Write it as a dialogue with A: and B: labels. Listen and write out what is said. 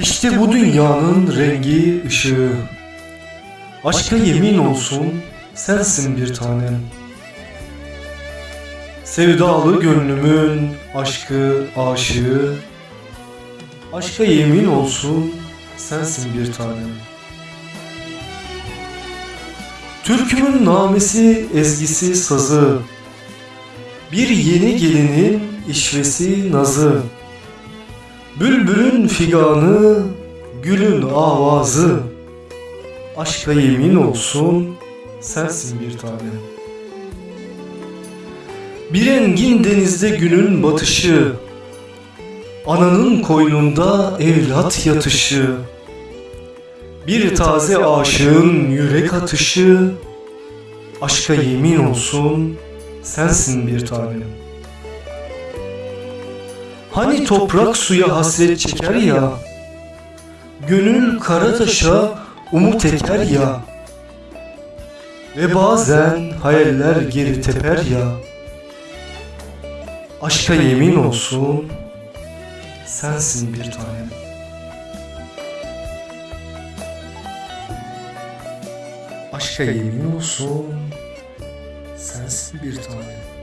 A: İşte bu dünyanın rengi, ışığı. Aşka yemin olsun sensin bir tanem. Sevdalı gönlümün aşkı, aşığı. Aşka yemin olsun sensin bir tanem. Türkümün namesi, ezgisi, sazı. Bir yeni gelinin işvesi, nazı. Bülbülün figanı, gülün avazı. Aşka yemin olsun sensin bir tanem. Bir engin denizde günün batışı. Ananın koynunda evlat yatışı. Bir taze aşığın yürek atışı. Aşka yemin olsun sensin bir tanem. Hani toprak suya hasret çeker ya? Gönül kara taşa umut eker ya? Ve bazen hayaller geri teper ya? Aşka yemin olsun Sensin bir tanem. Aşka yemin olsun Sensin bir tanem